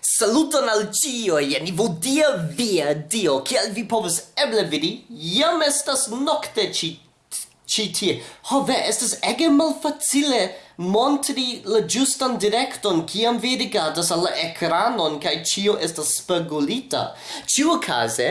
Saluton al cio, jen vodia via dio, kiel vi povus eble vidi, jam estas nocte ci, ci tie. Ho, ve, estas ege malfacile montri la giustan directon kiam vi rigardas al ekranon kaj ĉio estas spegulita. Ĉiuokaze,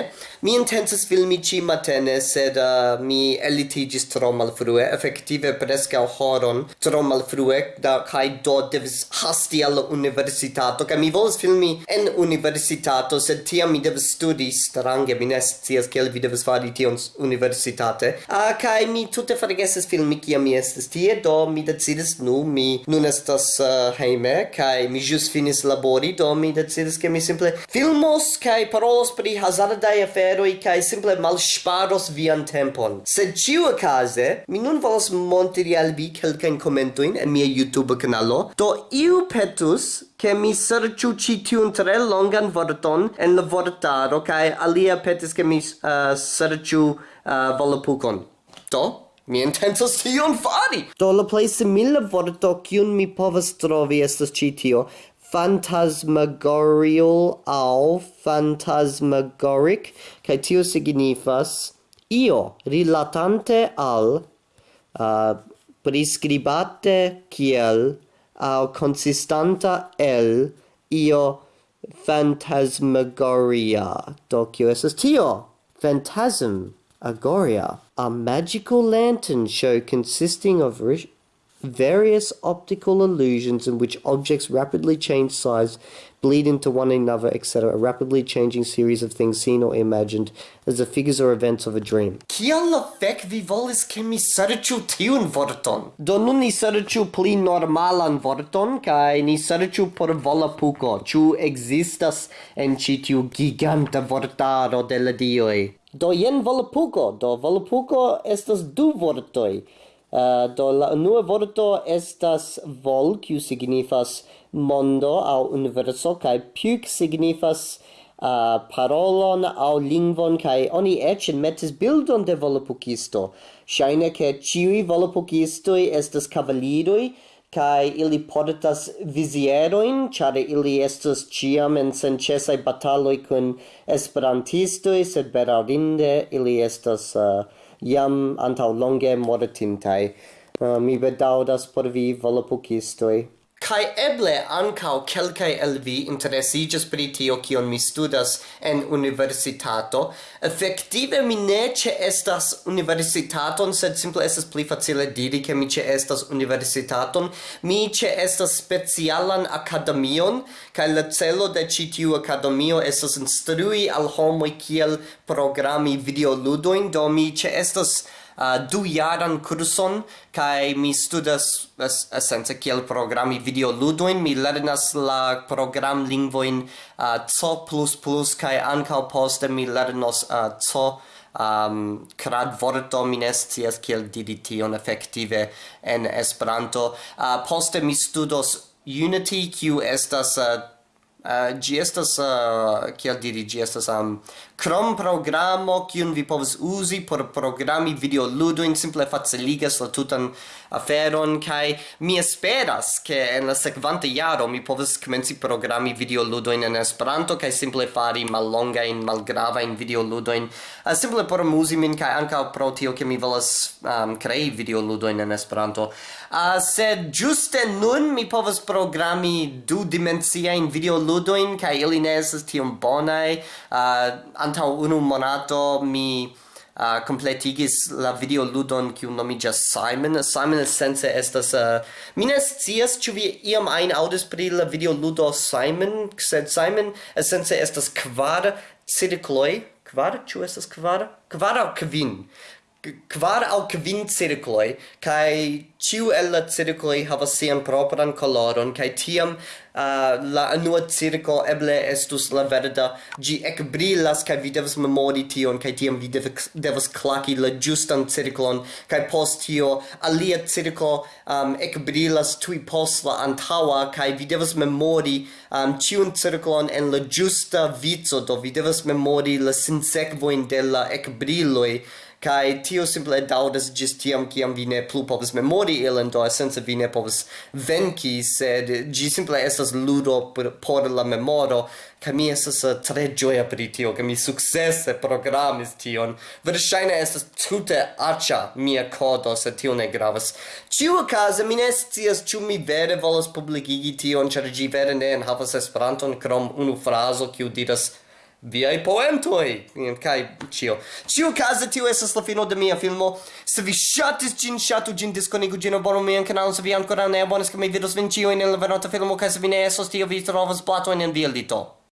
mi intencas filmi ĉi matene, sed uh, mi elitiĝis tro malfrue, efektive preskaŭ horon tro malfrue, da, kaj do devis hasti al la universitato, kaj mi volas filmi en universitato, sed tiam mi devas studi strange, mi ne scias kiel vi devas fari tion universitate. Uh, kaj mi tute forgesis filmi kiam mi estis tie, do mi decidis mi nun estas eh, uh, heime, kai mi jus finis labori, do mi decidis ke mi simple filmos kai parolos pri hazardaj aferoj kai simple malŝparos vian tempon. Sed ĉiu okaze, mi nun volas montri al vi kelkajn komentojn en mia YouTube kanalo, do iu petus che mi serciu ci tiun tre longan vorton en la vortaro, cae alia petis che mi eh, uh, serciu uh, eh, volapucon. Do? Mi intensas tion fari! Do la plej simila vorto kiun mi povas trovi estas ĉi tio. Phantasmagorial au phantasmagoric, kaj tio signifas io rilatante al uh, prescribate kiel au consistanta el io phantasmagoria. Do kio estas tio? Phantasm. Agoria, a magical lantern show consisting of various optical illusions in which objects rapidly change size, bleed into one another, etc. A rapidly changing series of things seen or imagined as the figures or events of a dream. Kial la fec vi volis ke mi serĉu tiun vorton? Do nun ni serĉu pli normalan vorton kaj ni serĉu por volapuko. Ĉu ekzistas en ĉi tiu giganta vortaro de la dioj? do jen volpugo do volpugo estas du vortoj. Uh, do la unua vorto estas vol kiu signifas mondo aŭ universo kaj puk signifas uh, parolon aŭ lingvon kaj oni eĉ metis bildon de volpukisto ŝajne ke ĉiuj volpukistoj estas kavaliroj kai ili portas vizieroin, char ili estus ciam en sencesai bataloi kun esperantistoi, sed berarinde ili estas uh, eh, jam antau longe mortintai. Uh, mi bedaudas por vi, volopukistoi. Kai eble ankau kelkai el vi interesigas pri tio kion mi studas en universitato. effektive mi ne ce estas universitaton, sed simple estas pli facile diri ke mi ce estas universitaton. Mi ce estas specialan akademion kai la celo de ci tiu akademio estas instrui al homoi kiel programi videoludoin, do mi ce estas uh, du jaran kurson kai mi studas es, esence kiel programi video ludoin mi lernas la program lingvoin uh, ah, C++ kai ankaŭ poste mi lernos ah, uh, co um, crad vorto mi ne kiel diri tion effektive en Esperanto. Uh, poste mi studos Unity, kiu estas uh, Eh, uh, gi estas uh, kiel diri gi estas um, krom programo kiun vi povas uzi por programi videoludojn simple faciligas la tutan aferon kaj mi esperas ke en la sekvanta jaro mi povas komenci programi ludo en Esperanto kaj simple fari in malgravajn videoludojn uh, eh, simple por muzi min kaj ankaŭ pro tio ke mi volas um, krei videoludojn en Esperanto. Uh, sed juste nun mi povas programi du dimensiajn videoludojn ludoin, kai ili ne estas tiom bonai. Uh, ah, antau unu monato mi ah, uh, completigis la video ludon kiu nomiĝas Simon. Simon sense estas uh, mi ne scias ĉu vi iam ajn aŭdis pri la video ludo Simon, sed Simon sense estas kvar cirkloj, kvar ĉu estas kvar? Kvar aŭ kvin. Kvar aŭ kvin cirkloj kaj ĉiu el la cirkloj havas sian propran koloron kaj tiam uh, la nua circo eble estus la verda. Gi ec brilas kai vi devas memori tion kai tiam vi devas, devas claki la justan circlon kai post tio alia circo um, ec brilas tui post la antaua kai vi devas memori um, ciun circlon en la giusta vizo do vi devas memori la sinsekvoin de la ec briloi kai tio simple daudas gis tiam kiam vi ne plu povas memori ilin do sense vi ne povas venki sed gi simple estas estas ludo por, por la memoro, ca mi estas uh, tre gioia per tio, ca mi successe programis tion. verŝajne estas tute acia mia kodo se tio ne gravas. Ciu case, mi ne scias, ĉu mi vere volas publikigi tion, ĉar gi vere ne enhavas Esperanton, krom unu frazo, kiu diras viai poentoi kai cio cio casa tio esas la fino de mia filmo. Se vi shatis gin shatu gin disconigu gin abono mian canalon se vi ancora ne abonas che mi vidos vin cio in la venota filmo kai se vi ne esos tio vi trovas plato in via dito